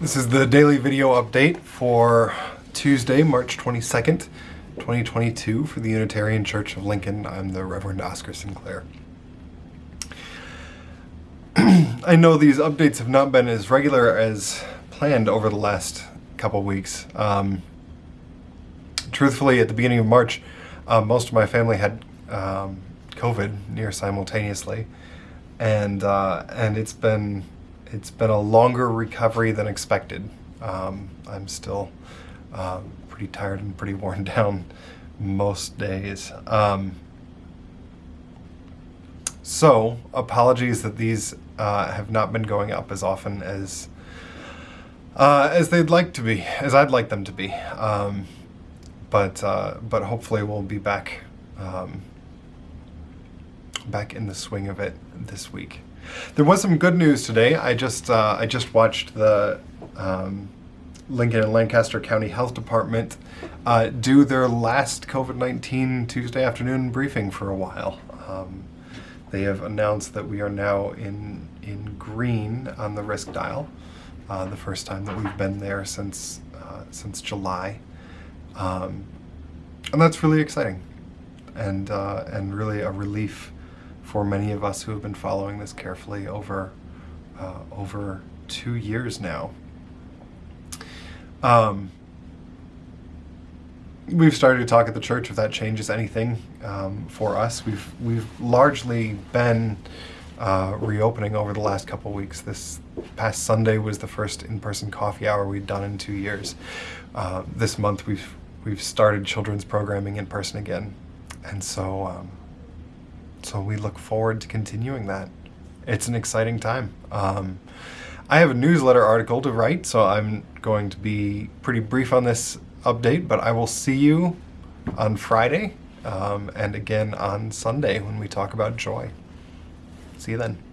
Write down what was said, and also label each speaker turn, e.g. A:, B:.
A: This is the daily video update for Tuesday, March 22nd, 2022 for the Unitarian Church of Lincoln. I'm the Reverend Oscar Sinclair. I know these updates have not been as regular as planned over the last couple weeks. Um, truthfully, at the beginning of March, uh, most of my family had um, COVID near simultaneously, and uh, and it's been it's been a longer recovery than expected. Um, I'm still uh, pretty tired and pretty worn down most days. Um, so, apologies that these uh, have not been going up as often as uh, as they'd like to be, as I'd like them to be. Um, but uh, but hopefully we'll be back um, back in the swing of it this week. There was some good news today. I just uh, I just watched the um, Lincoln and Lancaster County Health Department uh, do their last COVID-19 Tuesday afternoon briefing for a while. Um, they have announced that we are now in in green on the risk dial. Uh, the first time that we've been there since uh, since July, um, and that's really exciting, and uh, and really a relief for many of us who have been following this carefully over uh, over two years now. Um, we've started to talk at the church if that changes anything um, for us. We've we've largely been uh, reopening over the last couple weeks. This past Sunday was the first in-person coffee hour we'd done in two years. Uh, this month we've we've started children's programming in person again, and so um, so we look forward to continuing that. It's an exciting time. Um, I have a newsletter article to write, so I'm going to be pretty brief on this update, but I will see you on Friday um, and again on Sunday when we talk about joy. See you then.